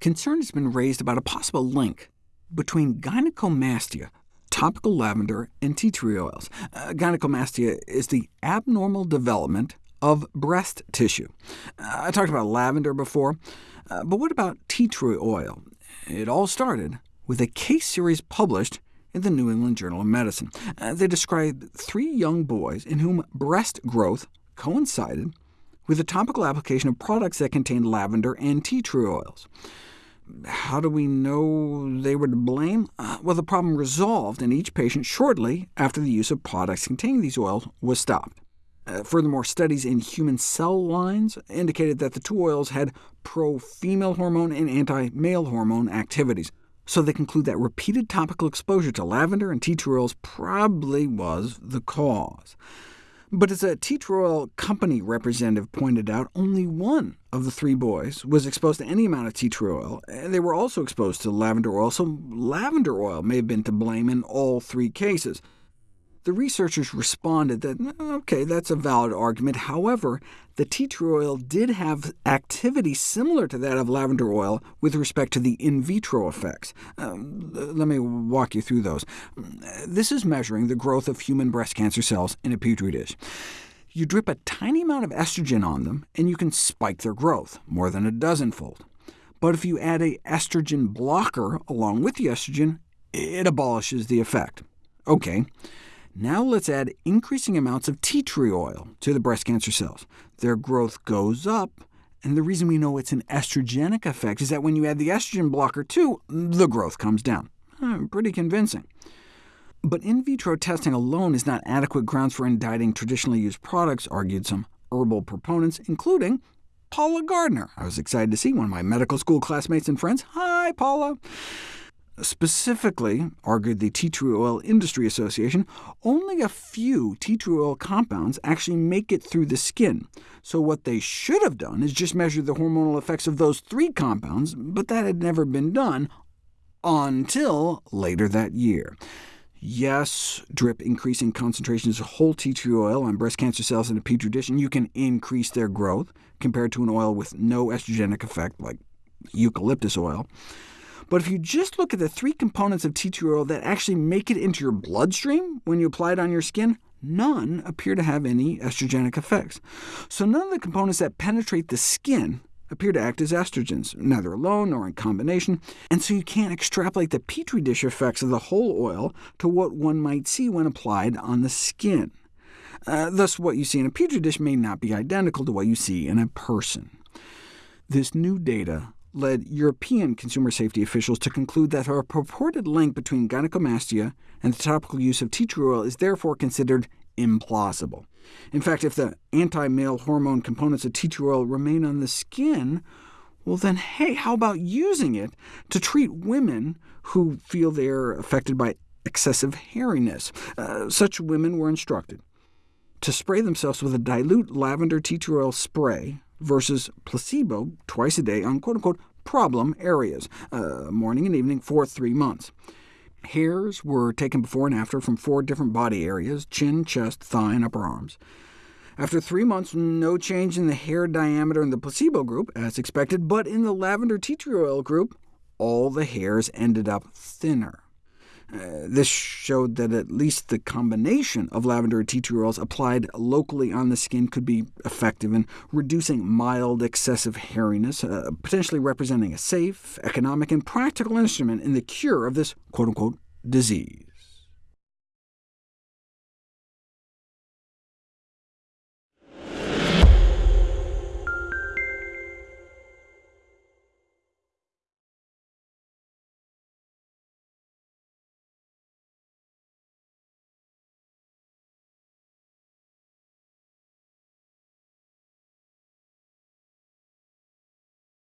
concern has been raised about a possible link between gynecomastia, topical lavender, and tea tree oils. Uh, gynecomastia is the abnormal development of breast tissue. Uh, I talked about lavender before, uh, but what about tea tree oil? It all started with a case series published in the New England Journal of Medicine. Uh, they described three young boys in whom breast growth coincided with the topical application of products that contained lavender and tea tree oils. How do we know they were to blame? Uh, well, the problem resolved in each patient shortly after the use of products containing these oils was stopped. Uh, furthermore, studies in human cell lines indicated that the two oils had pro-female hormone and anti-male hormone activities, so they conclude that repeated topical exposure to lavender and tea tree oils probably was the cause. But as a tea tree oil company representative pointed out, only one of the three boys was exposed to any amount of tea tree oil, and eh, they were also exposed to lavender oil, so lavender oil may have been to blame in all three cases. The researchers responded that, OK, that's a valid argument. However, the tea tree oil did have activity similar to that of lavender oil with respect to the in vitro effects. Um, let me walk you through those. This is measuring the growth of human breast cancer cells in a petri dish. You drip a tiny amount of estrogen on them, and you can spike their growth, more than a dozenfold. But if you add a estrogen blocker along with the estrogen, it abolishes the effect. OK, now let's add increasing amounts of tea tree oil to the breast cancer cells. Their growth goes up, and the reason we know it's an estrogenic effect is that when you add the estrogen blocker too, the growth comes down. Hmm, pretty convincing. But in vitro testing alone is not adequate grounds for indicting traditionally used products, argued some herbal proponents, including Paula Gardiner. I was excited to see one of my medical school classmates and friends. Hi, Paula. Specifically, argued the Tea Tree Oil Industry Association, only a few tea tree oil compounds actually make it through the skin. So what they should have done is just measure the hormonal effects of those three compounds, but that had never been done until later that year. Yes, drip increasing concentrations of whole tea tree oil on breast cancer cells in a petri dish, and you can increase their growth, compared to an oil with no estrogenic effect, like eucalyptus oil. But if you just look at the three components of tea tree oil that actually make it into your bloodstream when you apply it on your skin, none appear to have any estrogenic effects. So none of the components that penetrate the skin appear to act as estrogens, neither alone nor in combination, and so you can't extrapolate the petri dish effects of the whole oil to what one might see when applied on the skin. Uh, thus, what you see in a petri dish may not be identical to what you see in a person. This new data led European consumer safety officials to conclude that a purported link between gynecomastia and the topical use of tea tree oil is therefore considered implausible. In fact, if the anti-male hormone components of tea tree oil remain on the skin, well then, hey, how about using it to treat women who feel they are affected by excessive hairiness? Uh, such women were instructed to spray themselves with a dilute lavender tea tree oil spray versus placebo twice a day on quote-unquote problem areas, uh, morning and evening, for three months. Hairs were taken before and after from four different body areas, chin, chest, thigh, and upper arms. After three months, no change in the hair diameter in the placebo group, as expected, but in the lavender tea tree oil group, all the hairs ended up thinner. Uh, this showed that at least the combination of lavender and tea tree oils applied locally on the skin could be effective in reducing mild excessive hairiness, uh, potentially representing a safe, economic, and practical instrument in the cure of this quote-unquote disease.